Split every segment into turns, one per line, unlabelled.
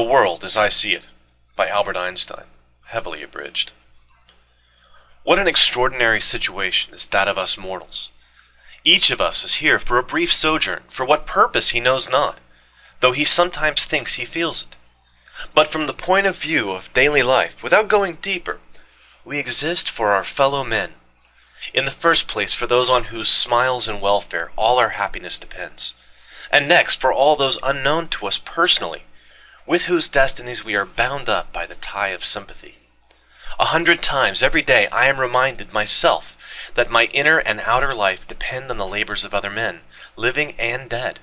The World as I See It by Albert Einstein, heavily abridged. What an extraordinary situation is that of us mortals. Each of us is here for a brief sojourn, for what purpose he knows not, though he sometimes thinks he feels it. But from the point of view of daily life, without going deeper, we exist for our fellow men. In the first place, for those on whose smiles and welfare all our happiness depends. And next, for all those unknown to us personally, with whose destinies we are bound up by the tie of sympathy. A hundred times every day I am reminded myself that my inner and outer life depend on the labors of other men, living and dead,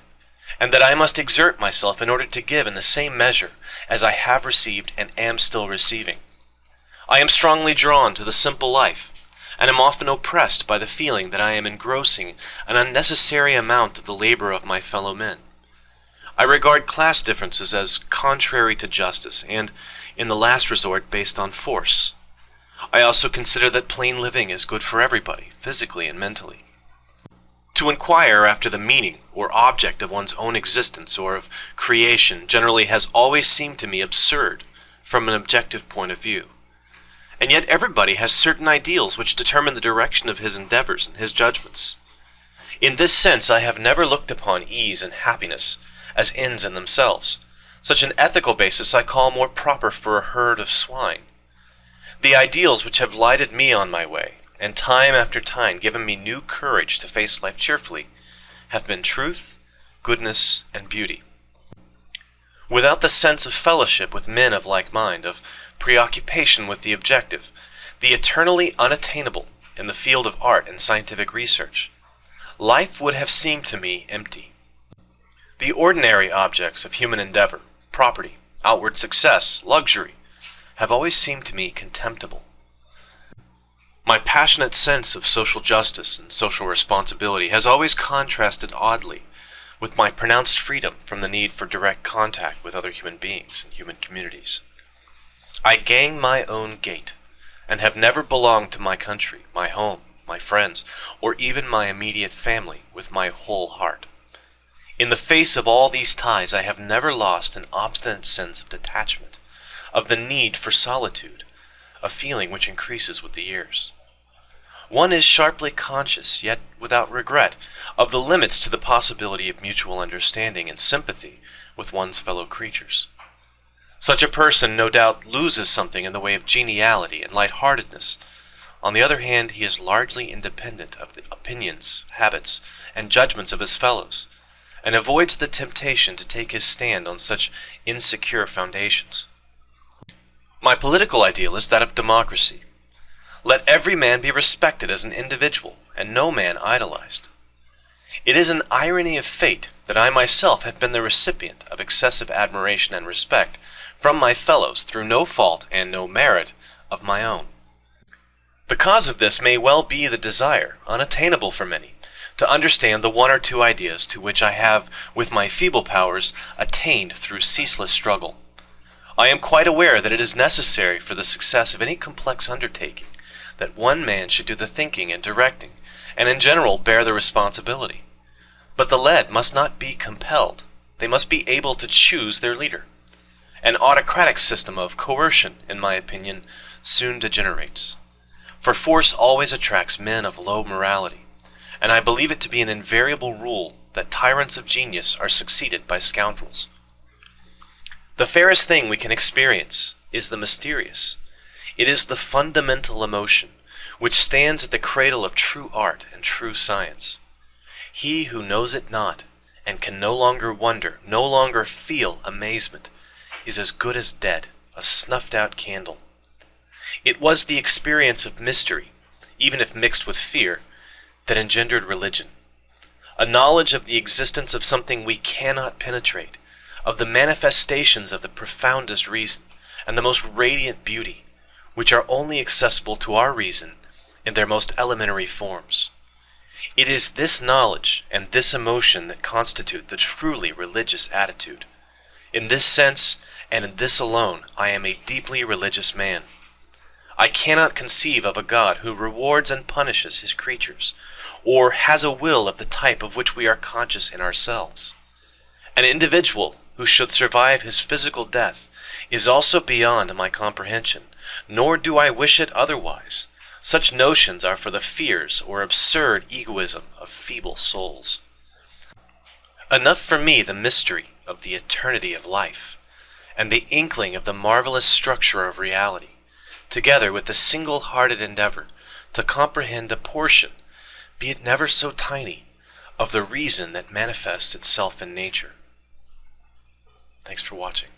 and that I must exert myself in order to give in the same measure as I have received and am still receiving. I am strongly drawn to the simple life, and am often oppressed by the feeling that I am engrossing an unnecessary amount of the labor of my fellow men. I regard class differences as contrary to justice, and, in the last resort, based on force. I also consider that plain living is good for everybody, physically and mentally. To inquire after the meaning or object of one's own existence or of creation generally has always seemed to me absurd from an objective point of view. And yet everybody has certain ideals which determine the direction of his endeavors and his judgments. In this sense I have never looked upon ease and happiness as ends in themselves. Such an ethical basis I call more proper for a herd of swine. The ideals which have lighted me on my way, and time after time given me new courage to face life cheerfully, have been truth, goodness, and beauty. Without the sense of fellowship with men of like mind, of preoccupation with the objective, the eternally unattainable in the field of art and scientific research, life would have seemed to me empty. The ordinary objects of human endeavor, property, outward success, luxury, have always seemed to me contemptible. My passionate sense of social justice and social responsibility has always contrasted oddly with my pronounced freedom from the need for direct contact with other human beings and human communities. I gang my own gait, and have never belonged to my country, my home, my friends, or even my immediate family with my whole heart. In the face of all these ties, I have never lost an obstinate sense of detachment, of the need for solitude, a feeling which increases with the years. One is sharply conscious, yet without regret, of the limits to the possibility of mutual understanding and sympathy with one's fellow creatures. Such a person no doubt loses something in the way of geniality and light-heartedness. On the other hand, he is largely independent of the opinions, habits, and judgments of his fellows, and avoids the temptation to take his stand on such insecure foundations. My political ideal is that of democracy. Let every man be respected as an individual, and no man idolized. It is an irony of fate that I myself have been the recipient of excessive admiration and respect from my fellows through no fault and no merit of my own. The cause of this may well be the desire, unattainable for many, to understand the one or two ideas to which I have, with my feeble powers, attained through ceaseless struggle. I am quite aware that it is necessary for the success of any complex undertaking that one man should do the thinking and directing, and in general bear the responsibility. But the led must not be compelled. They must be able to choose their leader. An autocratic system of coercion, in my opinion, soon degenerates. For force always attracts men of low morality, and I believe it to be an invariable rule that tyrants of genius are succeeded by scoundrels. The fairest thing we can experience is the mysterious. It is the fundamental emotion which stands at the cradle of true art and true science. He who knows it not, and can no longer wonder, no longer feel amazement, is as good as dead, a snuffed out candle. It was the experience of mystery, even if mixed with fear, that engendered religion. A knowledge of the existence of something we cannot penetrate, of the manifestations of the profoundest reason and the most radiant beauty, which are only accessible to our reason in their most elementary forms. It is this knowledge and this emotion that constitute the truly religious attitude. In this sense, and in this alone I am a deeply religious man. I cannot conceive of a God who rewards and punishes his creatures, or has a will of the type of which we are conscious in ourselves. An individual who should survive his physical death, is also beyond my comprehension, nor do I wish it otherwise. Such notions are for the fears or absurd egoism of feeble souls. Enough for me the mystery of the eternity of life, and the inkling of the marvelous structure of reality, together with the single-hearted endeavor to comprehend a portion, be it never so tiny, of the reason that manifests itself in nature. Thanks for watching.